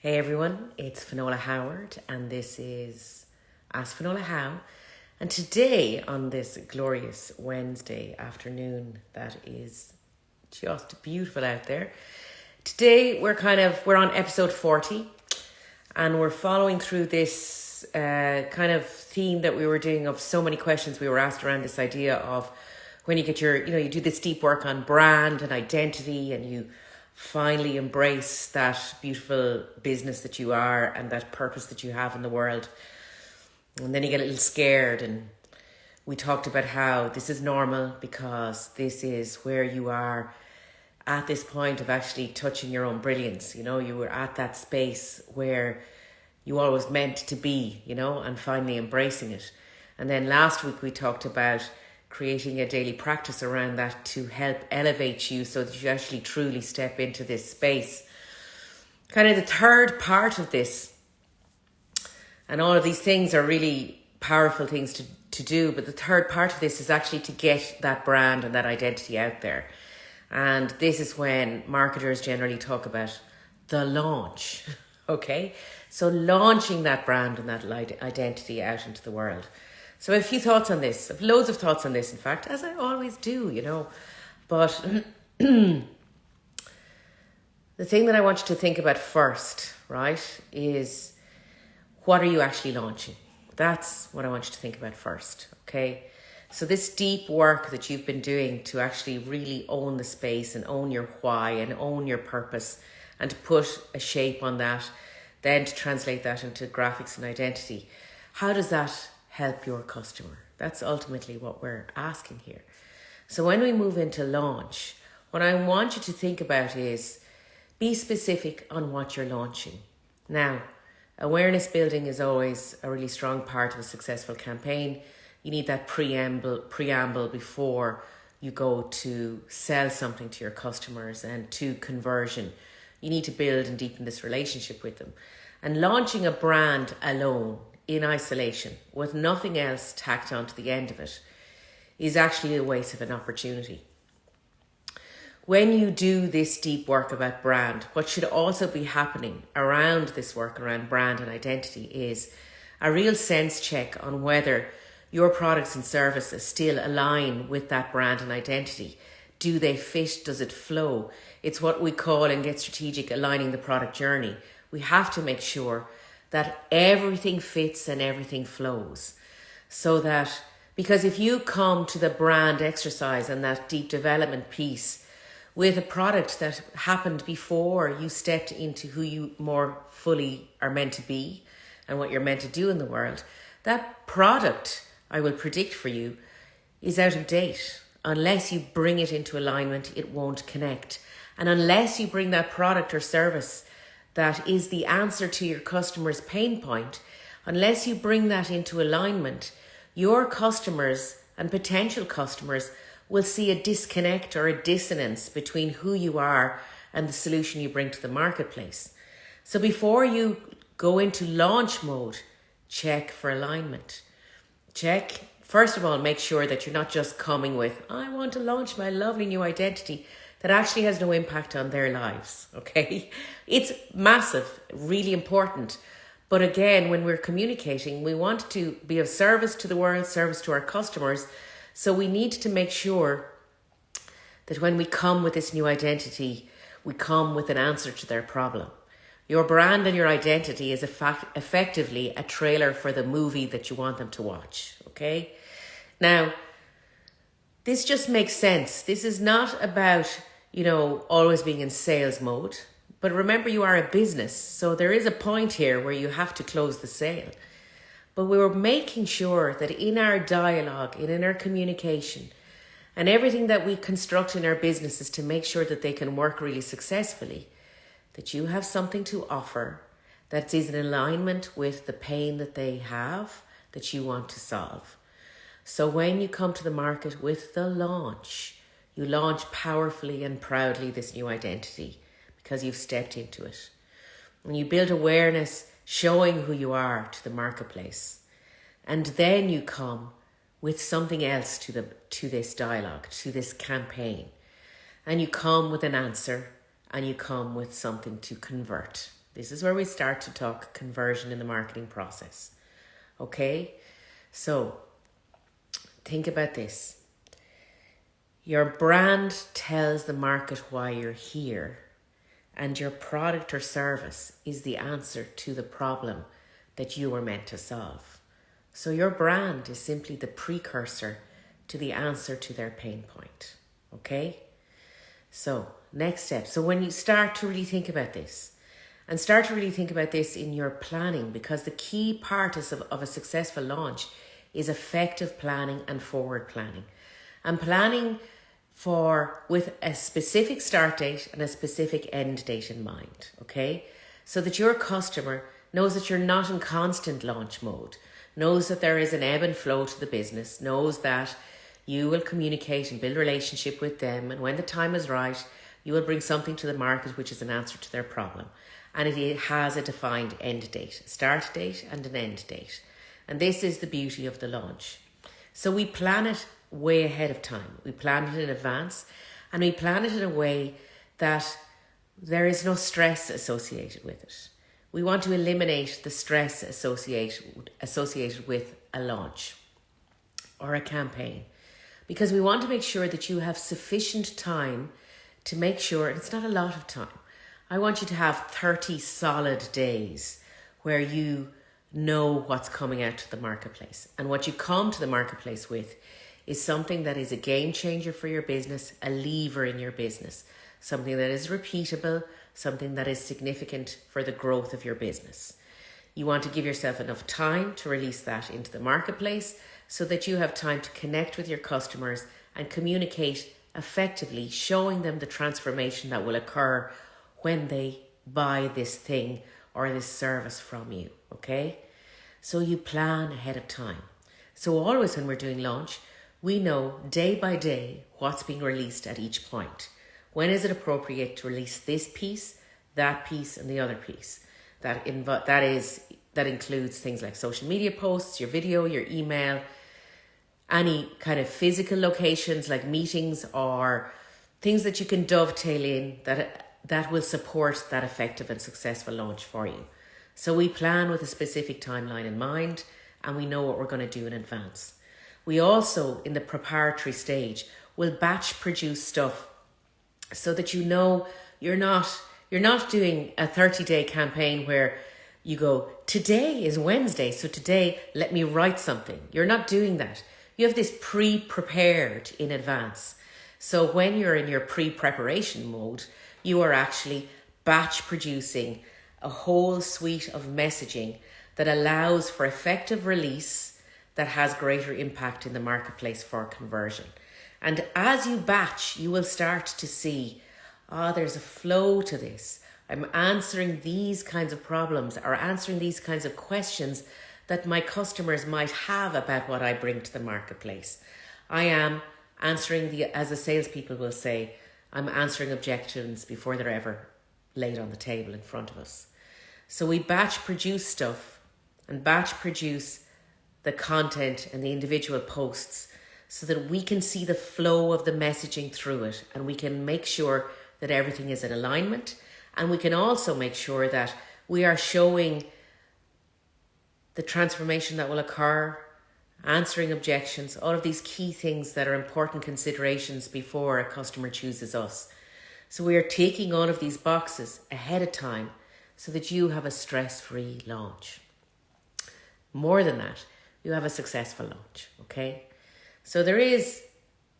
Hey everyone, it's Finola Howard, and this is Ask Finola How. And today, on this glorious Wednesday afternoon, that is just beautiful out there. Today, we're kind of we're on episode forty, and we're following through this uh, kind of theme that we were doing of so many questions we were asked around this idea of when you get your you know you do this deep work on brand and identity, and you finally embrace that beautiful business that you are and that purpose that you have in the world. And then you get a little scared. And we talked about how this is normal because this is where you are at this point of actually touching your own brilliance. You know, you were at that space where you always meant to be, you know, and finally embracing it. And then last week we talked about creating a daily practice around that to help elevate you so that you actually truly step into this space. Kind of the third part of this, and all of these things are really powerful things to, to do, but the third part of this is actually to get that brand and that identity out there. And this is when marketers generally talk about the launch. Okay, so launching that brand and that identity out into the world. So a few thoughts on this. I've loads of thoughts on this, in fact, as I always do, you know. But the thing that I want you to think about first, right, is what are you actually launching? That's what I want you to think about first, okay? So this deep work that you've been doing to actually really own the space and own your why and own your purpose and to put a shape on that, then to translate that into graphics and identity. How does that help your customer. That's ultimately what we're asking here. So when we move into launch, what I want you to think about is be specific on what you're launching. Now, awareness building is always a really strong part of a successful campaign. You need that preamble preamble before you go to sell something to your customers and to conversion. You need to build and deepen this relationship with them. And launching a brand alone in isolation with nothing else tacked onto the end of it is actually a waste of an opportunity. When you do this deep work about brand, what should also be happening around this work around brand and identity is a real sense check on whether your products and services still align with that brand and identity. Do they fit? Does it flow? It's what we call and Get Strategic aligning the product journey. We have to make sure that everything fits and everything flows. So that, because if you come to the brand exercise and that deep development piece with a product that happened before you stepped into who you more fully are meant to be and what you're meant to do in the world, that product, I will predict for you, is out of date. Unless you bring it into alignment, it won't connect. And unless you bring that product or service that is the answer to your customer's pain point, unless you bring that into alignment, your customers and potential customers will see a disconnect or a dissonance between who you are and the solution you bring to the marketplace. So before you go into launch mode, check for alignment. Check, first of all, make sure that you're not just coming with, I want to launch my lovely new identity that actually has no impact on their lives. Okay. It's massive, really important. But again, when we're communicating, we want to be of service to the world, service to our customers. So we need to make sure that when we come with this new identity, we come with an answer to their problem. Your brand and your identity is a fact, effectively a trailer for the movie that you want them to watch. Okay. Now, this just makes sense. This is not about, you know, always being in sales mode. But remember, you are a business. So there is a point here where you have to close the sale. But we were making sure that in our dialogue and in our communication and everything that we construct in our businesses to make sure that they can work really successfully, that you have something to offer that is in alignment with the pain that they have that you want to solve. So when you come to the market with the launch, you launch powerfully and proudly this new identity because you've stepped into it. And you build awareness showing who you are to the marketplace. And then you come with something else to the to this dialogue, to this campaign. And you come with an answer and you come with something to convert This is where we start to talk conversion in the marketing process. Okay? So, think about this. Your brand tells the market why you're here, and your product or service is the answer to the problem that you were meant to solve. So, your brand is simply the precursor to the answer to their pain point. Okay? So, next step. So, when you start to really think about this, and start to really think about this in your planning, because the key part is of, of a successful launch is effective planning and forward planning. And planning for with a specific start date and a specific end date in mind, okay? So that your customer knows that you're not in constant launch mode, knows that there is an ebb and flow to the business, knows that you will communicate and build relationship with them and when the time is right you will bring something to the market which is an answer to their problem. And it has a defined end date start date and an end date. And this is the beauty of the launch. So we plan it way ahead of time we plan it in advance and we plan it in a way that there is no stress associated with it we want to eliminate the stress associated associated with a launch or a campaign because we want to make sure that you have sufficient time to make sure it's not a lot of time. I want you to have 30 solid days where you know what's coming out to the marketplace. And what you come to the marketplace with is something that is a game changer for your business, a lever in your business, something that is repeatable, something that is significant for the growth of your business. You want to give yourself enough time to release that into the marketplace so that you have time to connect with your customers and communicate effectively, showing them the transformation that will occur when they buy this thing or this service from you. Okay? So you plan ahead of time. So, always when we're doing launch, we know day by day what's being released at each point. When is it appropriate to release this piece, that piece, and the other piece? That inv- that is that includes things like social media posts, your video, your email, any kind of physical locations like meetings or things that you can dovetail in that that will support that effective and successful launch for you. So we plan with a specific timeline in mind and we know what we're going to do in advance. We also in the preparatory stage will batch produce stuff so that you know you're not you're not doing a 30 day campaign where you go today is Wednesday so today let me write something. You're not doing that you have this pre prepared in advance. So when you're in your pre preparation mode, you are actually batch producing a whole suite of messaging that allows for effective release that has greater impact in the marketplace for conversion. And as you batch, you will start to see, ah, oh, there's a flow to this. I'm answering these kinds of problems or answering these kinds of questions that my customers might have about what I bring to the marketplace. I am answering the, as the salespeople will say, I'm answering objections before they're ever laid on the table in front of us. So we batch produce stuff and batch produce the content and the individual posts so that we can see the flow of the messaging through it and we can make sure that everything is in alignment and we can also make sure that we are showing the transformation that will occur, answering objections, all of these key things that are important considerations before a customer chooses us. So we are taking all of these boxes ahead of time so that you have a stress free launch. More than that, you have a successful launch, okay? So there is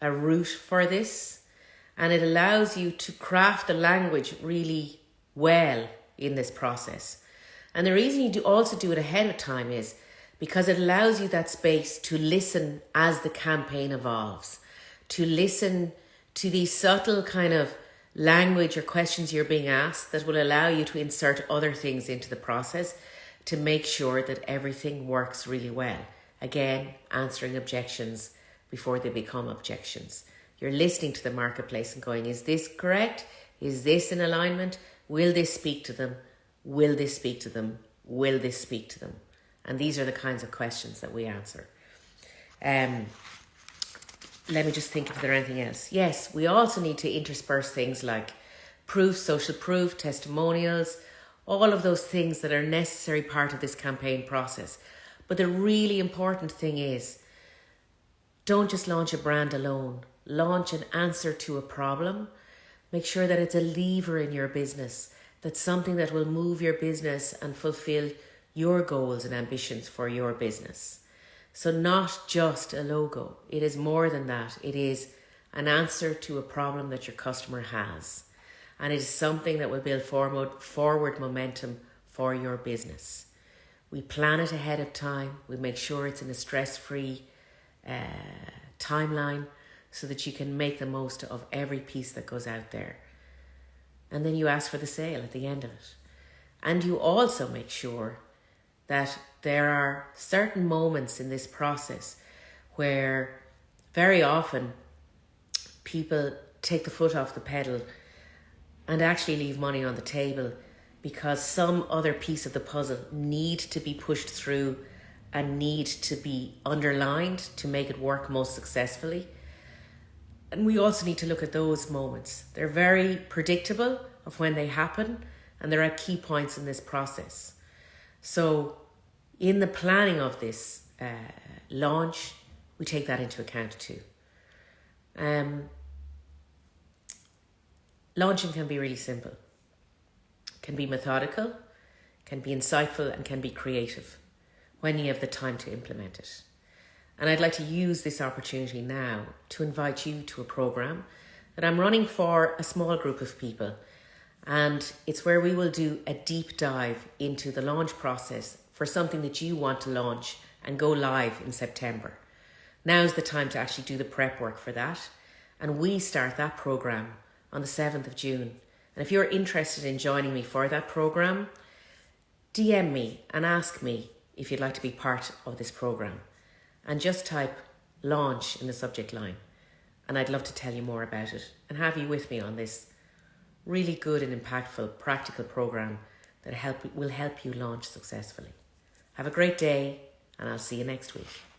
a route for this and it allows you to craft the language really well in this process. And the reason you do also do it ahead of time is because it allows you that space to listen as the campaign evolves, to listen to these subtle kind of language or questions you're being asked that will allow you to insert other things into the process to make sure that everything works really well. Again, answering objections before they become objections. You're listening to the marketplace and going, is this correct? Is this in alignment? Will this speak to them? Will this speak to them? Will this speak to them? And these are the kinds of questions that we answer. Um, let me just think if there anything else. Yes, we also need to intersperse things like proof, social proof, testimonials, all of those things that are necessary part of this campaign process. But the really important thing is don't just launch a brand alone, launch an answer to a problem. Make sure that it's a lever in your business, that's something that will move your business and fulfill your goals and ambitions for your business. So, not just a logo, it is more than that. It is an answer to a problem that your customer has. And it is something that will build forward forward momentum for your business. We plan it ahead of time, we make sure it's in a stress free uh, timeline so that you can make the most of every piece that goes out there. And then you ask for the sale at the end of it. And you also make sure that there are certain moments in this process where very often people take the foot off the pedal and actually leave money on the table because some other piece of the puzzle need to be pushed through and need to be underlined to make it work most successfully. And we also need to look at those moments. They're very predictable of when they happen and there are key points in this process. So in the planning of this uh, launch, we take that into account too. Um, launching can be really simple, can be methodical, can be insightful, and can be creative when you have the time to implement it. And I'd like to use this opportunity now to invite you to a program that I'm running for a small group of people. And it's where we will do a deep dive into the launch process for something that you want to launch and go live in September. Now's the time to actually do the prep work for that. And we start that program on the 7th of June. And if you're interested in joining me for that program, DM me and ask me if you'd like to be part of this program. And just type launch in the subject line. And I'd love to tell you more about it and have you with me on this really good and impactful practical program that help, will help you launch successfully. Have a great day, and I'll see you next week.